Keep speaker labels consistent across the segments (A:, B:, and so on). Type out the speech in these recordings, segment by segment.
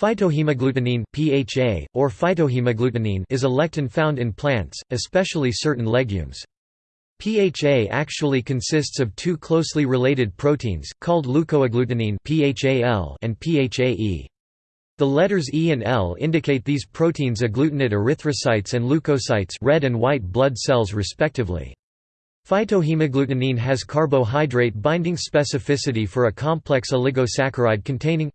A: Phytohemagglutinin (PHA) or phytohemagglutinin is a lectin found in plants, especially certain legumes. PHA actually consists of two closely related proteins called leukoagglutinin (PHAL) and PHAE. The letters E and L indicate these proteins agglutinate erythrocytes and leukocytes, red and white blood cells respectively. Phytohemagglutinin has carbohydrate binding specificity for a complex oligosaccharide containing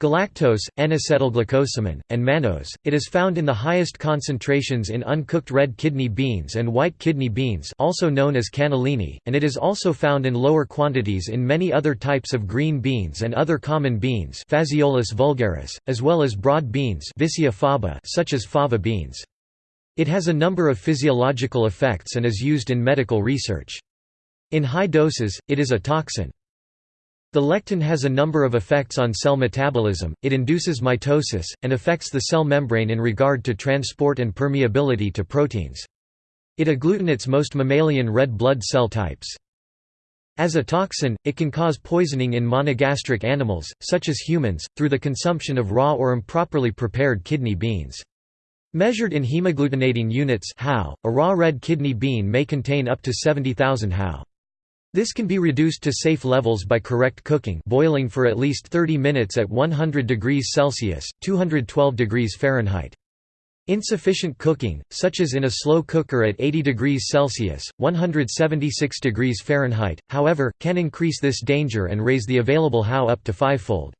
A: Galactose, N-acetylglucosamine, and mannose. It is found in the highest concentrations in uncooked red kidney beans and white kidney beans, also known as cannellini, and it is also found in lower quantities in many other types of green beans and other common beans, Phaseolus vulgaris, as well as broad beans, faba, such as fava beans. It has a number of physiological effects and is used in medical research. In high doses, it is a toxin. The lectin has a number of effects on cell metabolism, it induces mitosis, and affects the cell membrane in regard to transport and permeability to proteins. It agglutinates most mammalian red blood cell types. As a toxin, it can cause poisoning in monogastric animals, such as humans, through the consumption of raw or improperly prepared kidney beans. Measured in hemagglutinating units a raw red kidney bean may contain up to 70,000 HAU. This can be reduced to safe levels by correct cooking boiling for at least 30 minutes at 100 degrees Celsius, 212 degrees Fahrenheit. Insufficient cooking, such as in a slow cooker at 80 degrees Celsius, 176 degrees Fahrenheit, however, can increase this danger and raise the available HAU up to fivefold.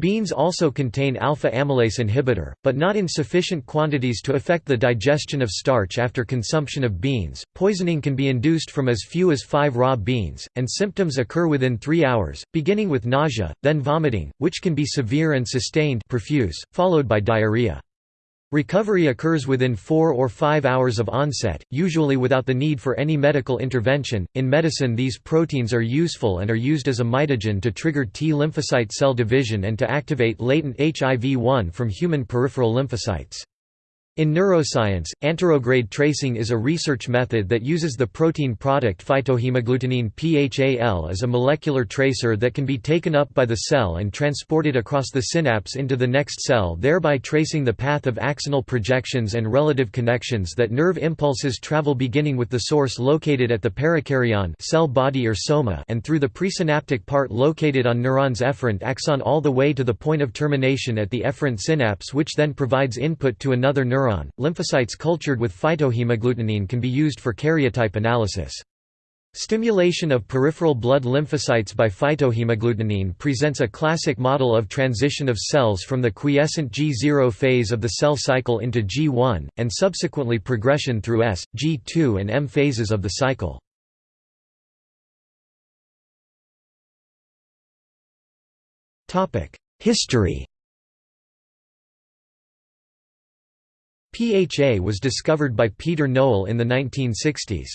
A: Beans also contain alpha-amylase inhibitor, but not in sufficient quantities to affect the digestion of starch after consumption of beans. Poisoning can be induced from as few as 5 raw beans, and symptoms occur within 3 hours, beginning with nausea, then vomiting, which can be severe and sustained profuse, followed by diarrhea. Recovery occurs within 4 or 5 hours of onset, usually without the need for any medical intervention. In medicine, these proteins are useful and are used as a mitogen to trigger T lymphocyte cell division and to activate latent HIV 1 from human peripheral lymphocytes. In neuroscience, anterograde tracing is a research method that uses the protein product phytohemagglutinin PHAL as a molecular tracer that can be taken up by the cell and transported across the synapse into the next cell thereby tracing the path of axonal projections and relative connections that nerve impulses travel beginning with the source located at the perikaryon cell body or soma and through the presynaptic part located on neuron's efferent axon all the way to the point of termination at the efferent synapse which then provides input to another neuron Lymphocytes cultured with phytohemagglutinin can be used for karyotype analysis. Stimulation of peripheral blood lymphocytes by phytohemagglutinin presents a classic model of transition of cells from the quiescent G0 phase of the cell cycle into G1, and subsequently progression through S, G2 and M phases of the cycle. History PHA was discovered by Peter Nowell in the 1960s.